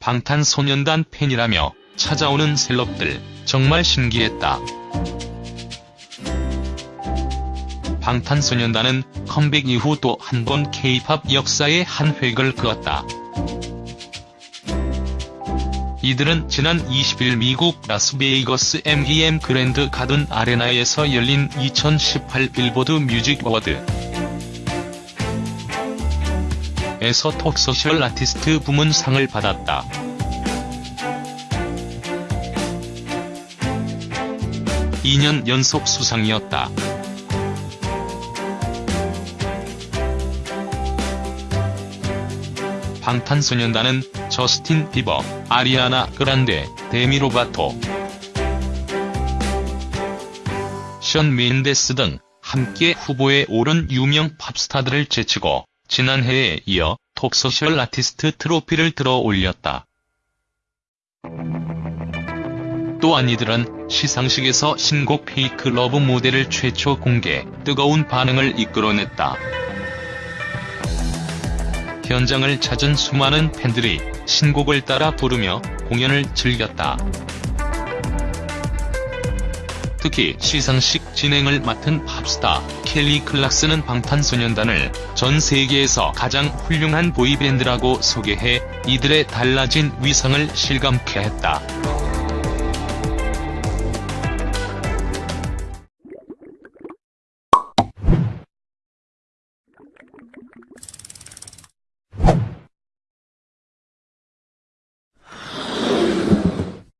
방탄소년단 팬이라며 찾아오는 셀럽들 정말 신기했다. 방탄소년단은 컴백 이후 또 한번 K-팝 역사에 한 획을 그었다. 이들은 지난 20일 미국 라스베이거스 MGM 그랜드 가든 아레나에서 열린 2018 빌보드 뮤직 어워드 에서 톱소셜 아티스트 부문 상을 받았다. (2년) 연속 수상이었다. 방탄소년단은 저스틴 비버, 아리아나 그란데, 데미 로바토, 션 멘데스 등 함께 후보에 오른 유명 팝스타들을 제치고 지난해에 이어 톱소셜 아티스트 트로피를 들어 올렸다. 또한 이들은 시상식에서 신곡 페이크 러브 무대를 최초 공개, 뜨거운 반응을 이끌어냈다. 현장을 찾은 수많은 팬들이 신곡을 따라 부르며 공연을 즐겼다. 특히 시상식 진행을 맡은 팝스타 켈리 클락슨은 방탄소년단을 전 세계에서 가장 훌륭한 보이밴드라고 소개해 이들의 달라진 위상을 실감케 했다.